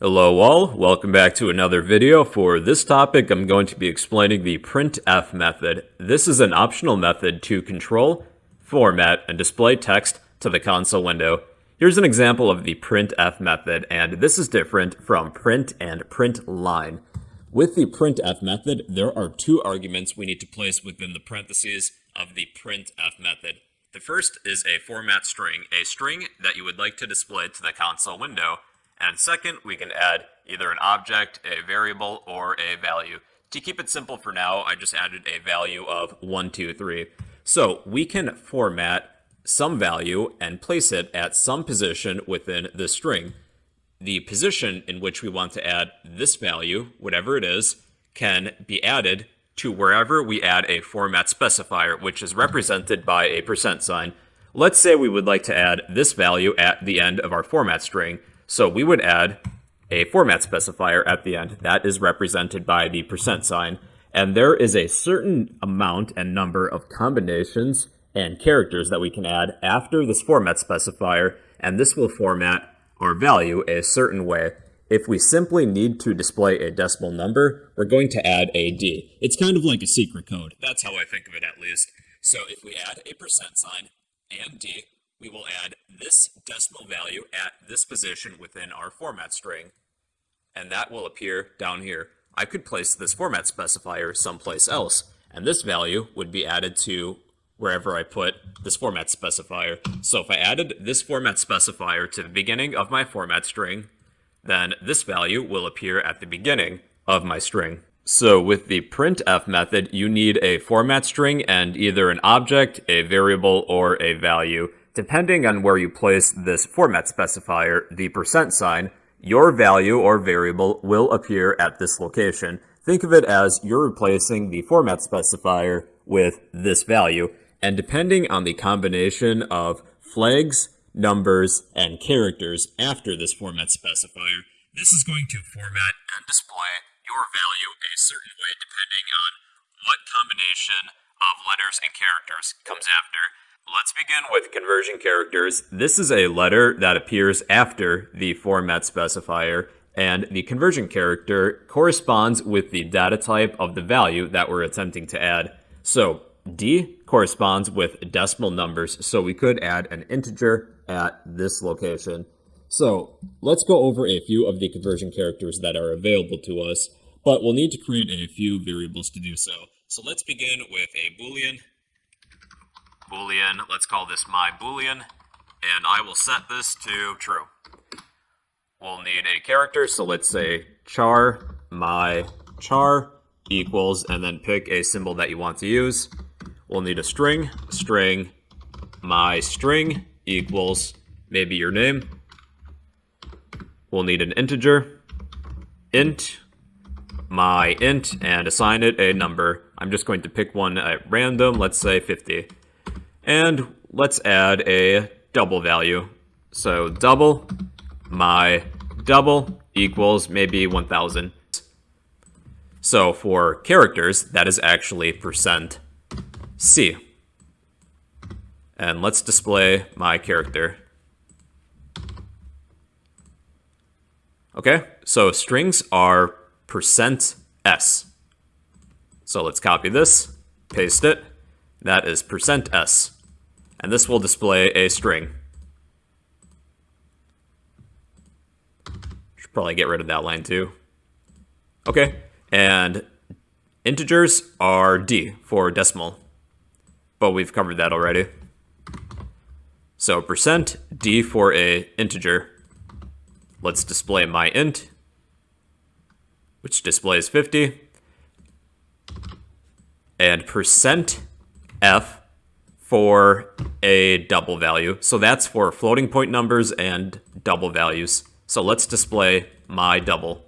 Hello all, welcome back to another video. For this topic, I'm going to be explaining the printf method. This is an optional method to control, format, and display text to the console window. Here's an example of the printf method, and this is different from print and print line. With the printf method, there are two arguments we need to place within the parentheses of the printf method. The first is a format string, a string that you would like to display to the console window, and second, we can add either an object, a variable, or a value. To keep it simple for now, I just added a value of 1, 2, 3. So we can format some value and place it at some position within the string. The position in which we want to add this value, whatever it is, can be added to wherever we add a format specifier, which is represented by a percent sign. Let's say we would like to add this value at the end of our format string. So we would add a format specifier at the end. That is represented by the percent sign. And there is a certain amount and number of combinations and characters that we can add after this format specifier, and this will format our value a certain way. If we simply need to display a decimal number, we're going to add a D. It's kind of like a secret code. That's how I think of it at least. So if we add a percent sign and D, we will add this decimal value at this position within our format string, and that will appear down here. I could place this format specifier someplace else, and this value would be added to wherever I put this format specifier. So if I added this format specifier to the beginning of my format string, then this value will appear at the beginning of my string. So with the printf method, you need a format string and either an object, a variable, or a value. Depending on where you place this format specifier, the percent sign, your value or variable will appear at this location. Think of it as you're replacing the format specifier with this value, and depending on the combination of flags, numbers, and characters after this format specifier, this is going to format and display your value a certain way depending on what combination of letters and characters comes after. Let's begin with conversion characters. This is a letter that appears after the format specifier, and the conversion character corresponds with the data type of the value that we're attempting to add. So D corresponds with decimal numbers, so we could add an integer at this location. So let's go over a few of the conversion characters that are available to us, but we'll need to create a few variables to do so. So let's begin with a boolean boolean, let's call this my boolean, and I will set this to true. We'll need a character, so let's say char my char equals, and then pick a symbol that you want to use. We'll need a string, string my string equals maybe your name. We'll need an integer, int my int, and assign it a number. I'm just going to pick one at random, let's say 50. And let's add a double value. So double my double equals maybe 1000. So for characters, that is actually percent %C. And let's display my character. Okay, so strings are percent %S. So let's copy this, paste it. That is percent %S and this will display a string. Should probably get rid of that line too. Okay, and integers are D for decimal, but we've covered that already. So percent %d for a integer. Let's display my int, which displays 50. And percent %f for a double value. So that's for floating point numbers and double values. So let's display my double.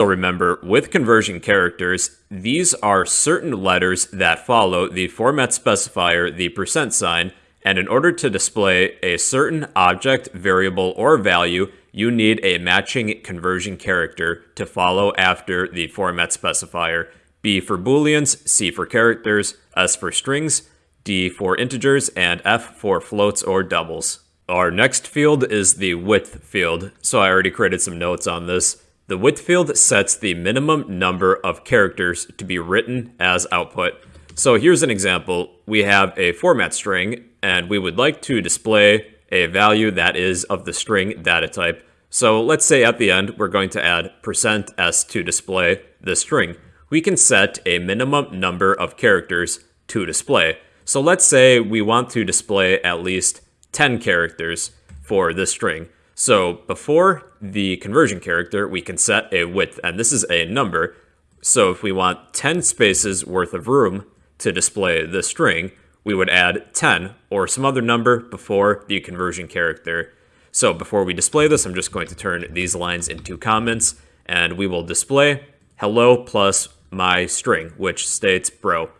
So remember, with conversion characters, these are certain letters that follow the format specifier, the percent sign, and in order to display a certain object, variable, or value, you need a matching conversion character to follow after the format specifier. B for booleans, C for characters, S for strings, D for integers, and F for floats or doubles. Our next field is the width field, so I already created some notes on this. The width field sets the minimum number of characters to be written as output. So here's an example. We have a format string, and we would like to display a value that is of the string data type. So let's say at the end, we're going to add percent %s to display the string. We can set a minimum number of characters to display. So let's say we want to display at least 10 characters for this string. So before the conversion character, we can set a width, and this is a number. So if we want 10 spaces worth of room to display the string, we would add 10 or some other number before the conversion character. So before we display this, I'm just going to turn these lines into comments, and we will display hello plus my string, which states bro.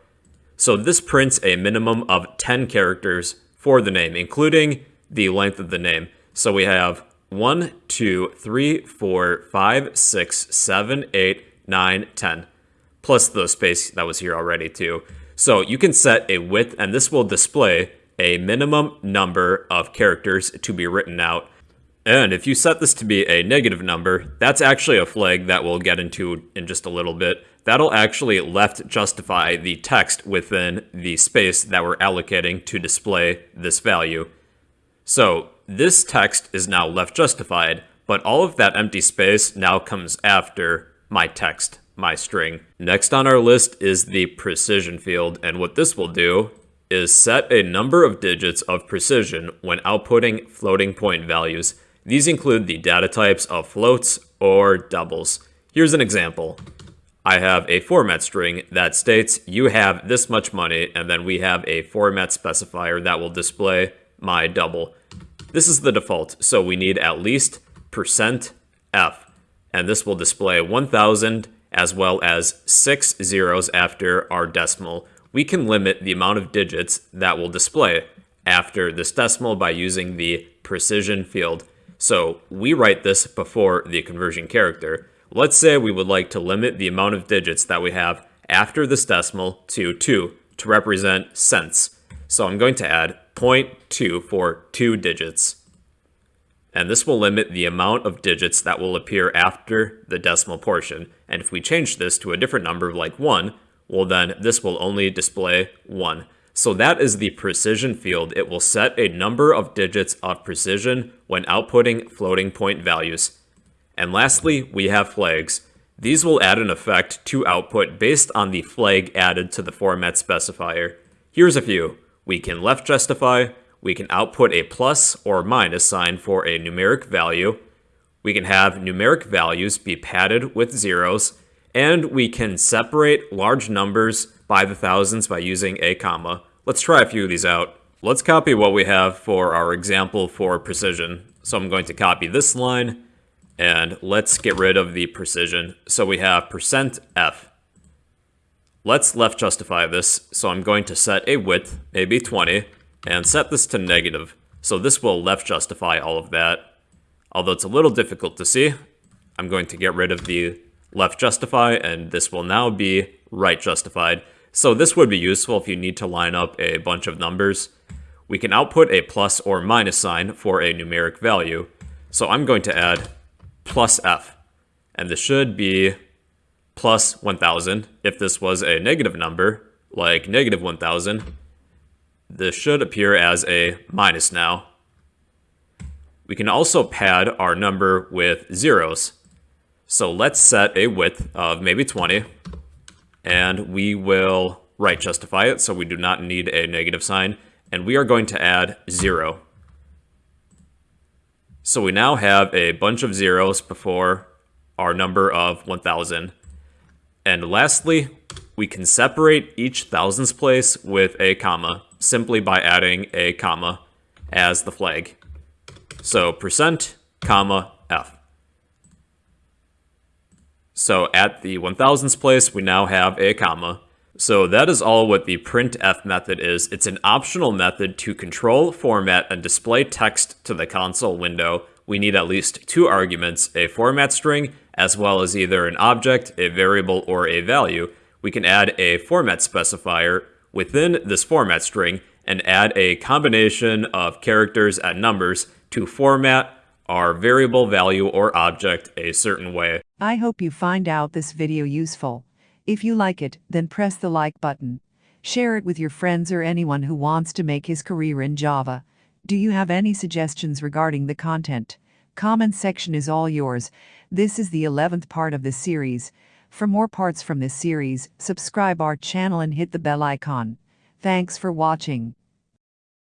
So this prints a minimum of 10 characters for the name, including the length of the name. So we have 1, 2, 3, 4, 5, 6, 7, 8, 9, 10, plus the space that was here already too. So you can set a width, and this will display a minimum number of characters to be written out. And if you set this to be a negative number, that's actually a flag that we'll get into in just a little bit. That'll actually left justify the text within the space that we're allocating to display this value. So this text is now left justified, but all of that empty space now comes after my text, my string. Next on our list is the precision field, and what this will do is set a number of digits of precision when outputting floating point values. These include the data types of floats or doubles. Here's an example. I have a format string that states you have this much money, and then we have a format specifier that will display my double. This is the default, so we need at least percent %f, and this will display 1000 as well as six zeros after our decimal. We can limit the amount of digits that will display after this decimal by using the precision field. So we write this before the conversion character. Let's say we would like to limit the amount of digits that we have after this decimal to 2 to represent cents. So I'm going to add 0.2 for 2 digits. And this will limit the amount of digits that will appear after the decimal portion. And if we change this to a different number like 1, well then this will only display 1. So that is the precision field. It will set a number of digits of precision when outputting floating point values. And lastly, we have flags. These will add an effect to output based on the flag added to the format specifier. Here's a few. We can left justify, we can output a plus or minus sign for a numeric value, we can have numeric values be padded with zeros, and we can separate large numbers by the thousands by using a comma. Let's try a few of these out. Let's copy what we have for our example for precision. So I'm going to copy this line, and let's get rid of the precision. So we have percent %f. Let's left justify this. So I'm going to set a width, maybe 20, and set this to negative. So this will left justify all of that. Although it's a little difficult to see, I'm going to get rid of the left justify, and this will now be right justified. So this would be useful if you need to line up a bunch of numbers. We can output a plus or minus sign for a numeric value. So I'm going to add plus f. And this should be plus 1000. If this was a negative number, like negative 1000, this should appear as a minus now. We can also pad our number with zeros. So let's set a width of maybe 20, and we will right justify it, so we do not need a negative sign, and we are going to add 0. So we now have a bunch of zeros before our number of 1000. And lastly, we can separate each thousands place with a comma simply by adding a comma as the flag. So percent, comma, f. So at the 1000s place, we now have a comma, so that is all what the printf method is. It's an optional method to control, format, and display text to the console window. We need at least two arguments, a format string, as well as either an object, a variable, or a value. We can add a format specifier within this format string, and add a combination of characters and numbers to format our variable value or object a certain way. I hope you find out this video useful. If you like it, then press the like button. Share it with your friends or anyone who wants to make his career in Java. Do you have any suggestions regarding the content? Comment section is all yours. This is the 11th part of this series. For more parts from this series, subscribe our channel and hit the bell icon. Thanks for watching.